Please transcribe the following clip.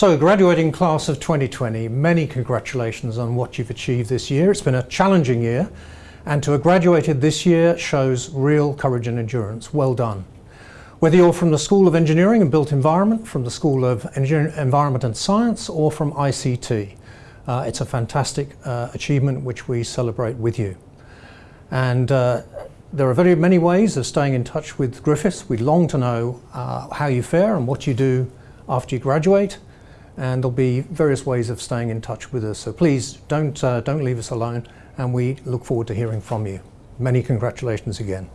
So graduating class of 2020, many congratulations on what you've achieved this year. It's been a challenging year and to have graduated this year shows real courage and endurance. Well done. Whether you're from the School of Engineering and Built Environment, from the School of Environment and Science or from ICT, uh, it's a fantastic uh, achievement which we celebrate with you. And uh, there are very many ways of staying in touch with Griffiths. We long to know uh, how you fare and what you do after you graduate and there'll be various ways of staying in touch with us. So please don't, uh, don't leave us alone and we look forward to hearing from you. Many congratulations again.